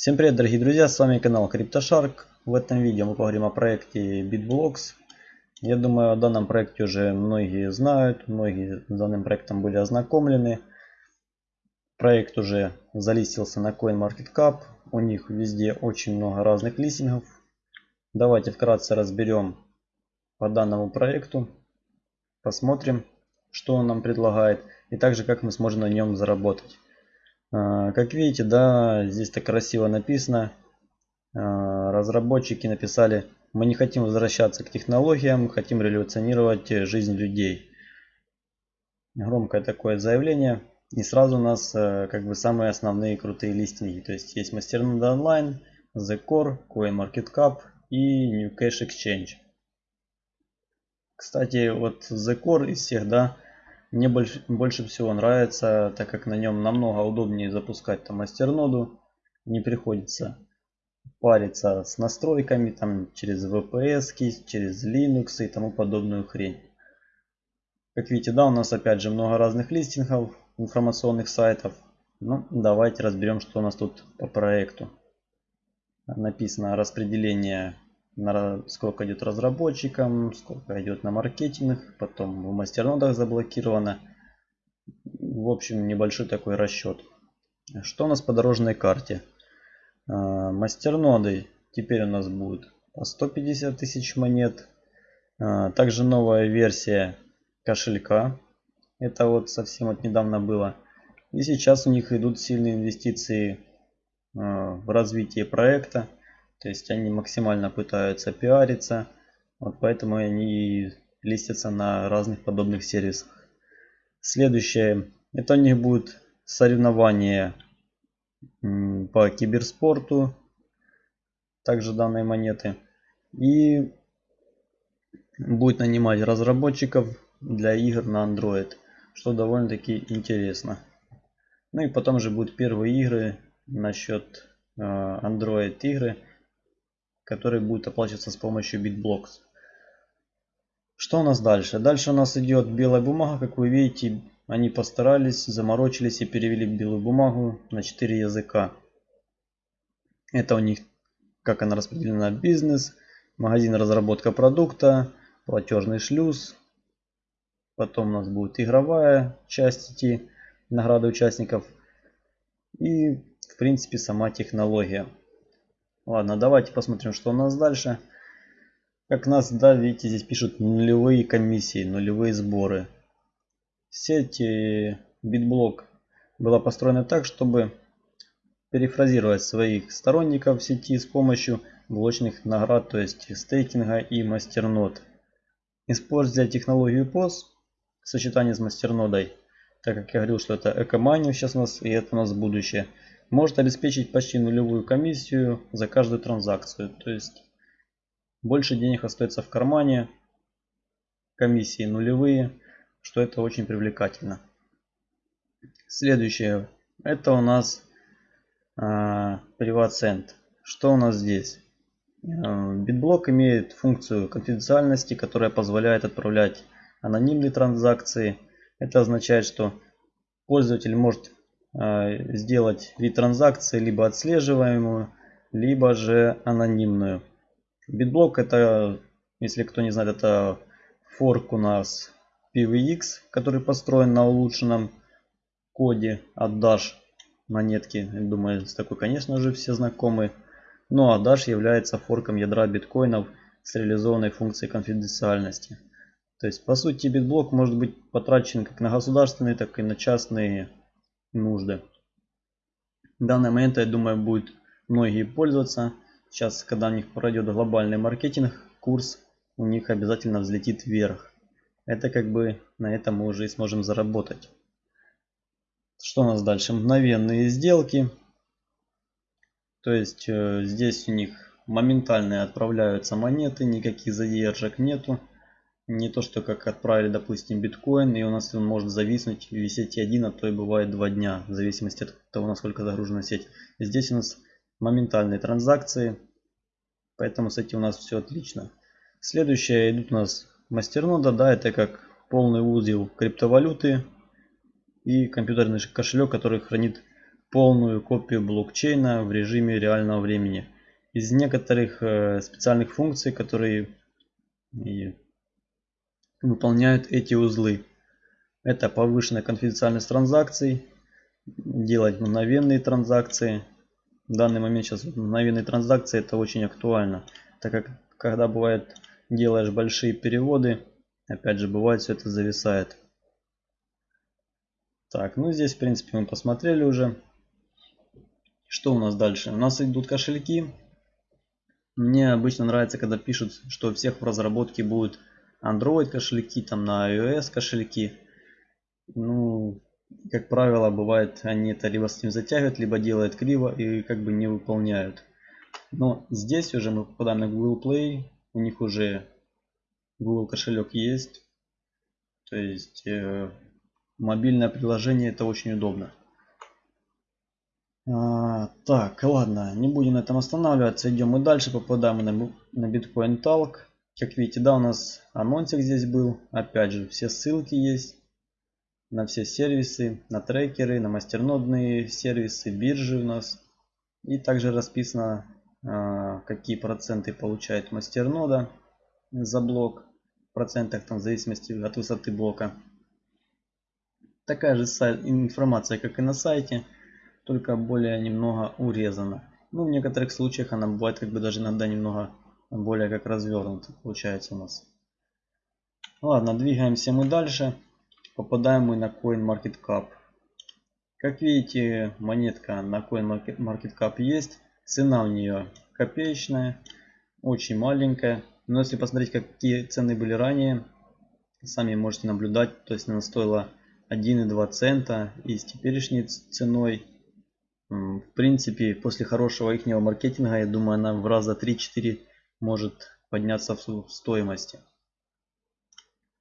Всем привет дорогие друзья, с вами канал CryptoShark. В этом видео мы поговорим о проекте BitBlocks. Я думаю о данном проекте уже многие знают, многие с данным проектом были ознакомлены. Проект уже залистился на CoinMarketCap, у них везде очень много разных листингов. Давайте вкратце разберем по данному проекту, посмотрим что он нам предлагает и также как мы сможем на нем заработать. А, как видите, да, здесь так красиво написано. А, разработчики написали, мы не хотим возвращаться к технологиям, хотим революционировать жизнь людей. Громкое такое заявление. И сразу у нас э, как бы самые основные крутые листинги. То есть есть Masternode Online, The Core, CoinMarketCap и New Cash Exchange. Кстати, вот The Core из всех, да, мне больше, больше всего нравится, так как на нем намного удобнее запускать там мастерноду. Не приходится париться с настройками там через VPS, через Linux и тому подобную хрень. Как видите, да, у нас опять же много разных листингов, информационных сайтов. Ну, давайте разберем, что у нас тут по проекту. Написано распределение на сколько идет разработчикам, сколько идет на маркетинг, потом в мастернодах заблокировано. В общем, небольшой такой расчет. Что у нас по дорожной карте? А, мастерноды теперь у нас будет по 150 тысяч монет. А, также новая версия кошелька. Это вот совсем вот недавно было. И сейчас у них идут сильные инвестиции а, в развитие проекта. То есть они максимально пытаются пиариться. Вот поэтому они листятся на разных подобных сервисах. Следующее. Это у них будет соревнование по киберспорту. Также данные монеты. И будет нанимать разработчиков для игр на Android. Что довольно-таки интересно. Ну и потом же будут первые игры насчет э, Android игры который будет оплачиваться с помощью BitBlocks. Что у нас дальше? Дальше у нас идет белая бумага. Как вы видите, они постарались, заморочились и перевели белую бумагу на 4 языка. Это у них, как она распределена, бизнес, магазин разработка продукта, платежный шлюз. Потом у нас будет игровая часть идти, награды участников. И, в принципе, сама технология. Ладно, давайте посмотрим, что у нас дальше. Как нас, да, видите, здесь пишут нулевые комиссии, нулевые сборы. Сеть BitBlock была построена так, чтобы перефразировать своих сторонников в сети с помощью блочных наград, то есть стейкинга и мастернод. Используя технологию POS в сочетании с мастернодой, так как я говорил, что это экомания сейчас у нас и это у нас будущее – может обеспечить почти нулевую комиссию за каждую транзакцию. То есть больше денег остается в кармане, комиссии нулевые, что это очень привлекательно. Следующее, это у нас э, PrivatCent. Что у нас здесь? А, имеет функцию конфиденциальности, которая позволяет отправлять анонимные транзакции. Это означает, что пользователь может а, сделать ретранзакции либо отслеживаемую, либо же анонимную. Bitblock это, если кто не знает, это форк у нас PVX, который построен на улучшенном коде от Dash монетки. Думаю, с такой, конечно же, все знакомы. Ну а Dash является форком ядра биткоинов с реализованной функцией конфиденциальности. То есть, по сути, битблок может быть потрачен как на государственные, так и на частные нужды. В данный момент, я думаю, будет многие пользоваться. Сейчас, когда у них пройдет глобальный маркетинг, курс у них обязательно взлетит вверх. Это как бы на этом мы уже и сможем заработать. Что у нас дальше? Мгновенные сделки. То есть э, здесь у них моментально отправляются монеты, никаких задержек нету. Не то, что как отправили, допустим, биткоин, и у нас он может зависнуть в сети один, а то и бывает два дня, в зависимости от того, насколько загружена сеть. Здесь у нас моментальные транзакции, поэтому с этим у нас все отлично. Следующее идут у нас мастернода, да, это как полный узел криптовалюты и компьютерный кошелек, который хранит полную копию блокчейна в режиме реального времени. Из некоторых э, специальных функций, которые выполняют эти узлы. Это повышенная конфиденциальность транзакций, делать мгновенные транзакции. В данный момент сейчас мгновенные транзакции это очень актуально, так как когда бывает делаешь большие переводы, опять же бывает все это зависает. Так, ну здесь в принципе мы посмотрели уже. Что у нас дальше? У нас идут кошельки. Мне обычно нравится, когда пишут, что у всех в разработке будут Android кошельки, там на iOS кошельки. Ну, как правило, бывает, они это либо с ним затягивают, либо делают криво и как бы не выполняют. Но здесь уже мы попадаем на Google Play. У них уже Google кошелек есть. То есть э, мобильное приложение это очень удобно. А, так, ладно, не будем на этом останавливаться. Идем мы дальше, попадаем на, на Bitcoin Talk. Как видите, да, у нас анонсик здесь был. Опять же, все ссылки есть на все сервисы, на трекеры, на мастернодные сервисы, биржи у нас. И также расписано, а, какие проценты получает мастернода за блок. В процентах там в зависимости от высоты блока. Такая же информация, как и на сайте, только более немного урезана. Ну, в некоторых случаях она бывает как бы даже иногда немного более как развернута получается у нас. Ладно, двигаемся мы дальше. Попадаем мы на CoinMarketCap. Как видите, монетка на CoinMarketCap есть. Цена у нее копеечная, очень маленькая. Но если посмотреть, какие цены были ранее, сами можете наблюдать. То есть она стоила 1,2 цента и с теперешней ценой в принципе после хорошего их маркетинга я думаю она в раза 3-4 может подняться в стоимости.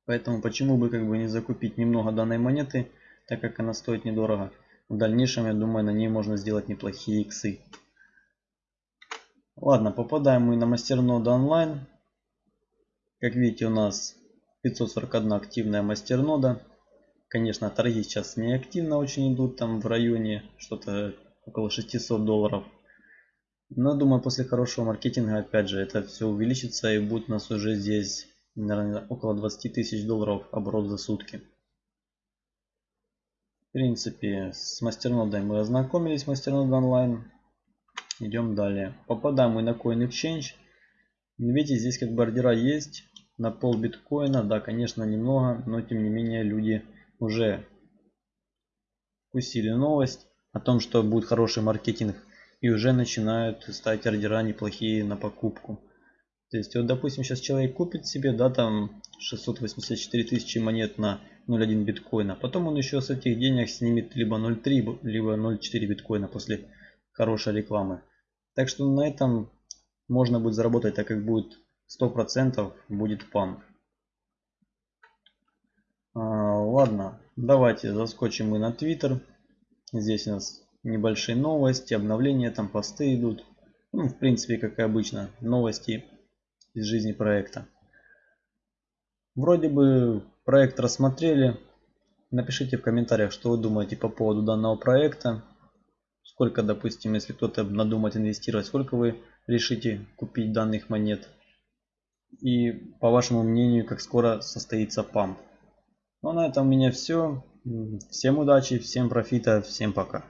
Поэтому почему бы как бы не закупить немного данной монеты так как она стоит недорого? В дальнейшем я думаю на ней можно сделать неплохие иксы. Ладно попадаем мы на мастерноду онлайн. Как видите у нас 541 активная мастернода. Конечно, торги сейчас не активно очень идут, там в районе что-то около 600 долларов. Но думаю, после хорошего маркетинга, опять же, это все увеличится и будет у нас уже здесь, наверное, около 20 тысяч долларов оборот за сутки. В принципе, с мастернодой мы ознакомились, мастернод онлайн. Идем далее. Попадаем мы на Coin Exchange. Видите, здесь как бы ордера есть на пол биткоина. Да, конечно, немного, но тем не менее люди уже вкусили новость о том, что будет хороший маркетинг и уже начинают ставить ордера неплохие на покупку. То есть вот допустим сейчас человек купит себе да там 684 тысячи монет на 0.1 биткоина. Потом он еще с этих денег снимет либо 0.3 либо 0.4 биткоина после хорошей рекламы. Так что на этом можно будет заработать так как будет 100% будет памп. А, ладно, давайте заскочим мы на Twitter. Здесь у нас небольшие новости, обновления, там посты идут. Ну, в принципе, как и обычно, новости из жизни проекта. Вроде бы проект рассмотрели. Напишите в комментариях, что вы думаете по поводу данного проекта. Сколько, допустим, если кто-то надумает инвестировать, сколько вы решите купить данных монет. И по вашему мнению, как скоро состоится памп. Ну а на этом у меня все. Всем удачи, всем профита, всем пока.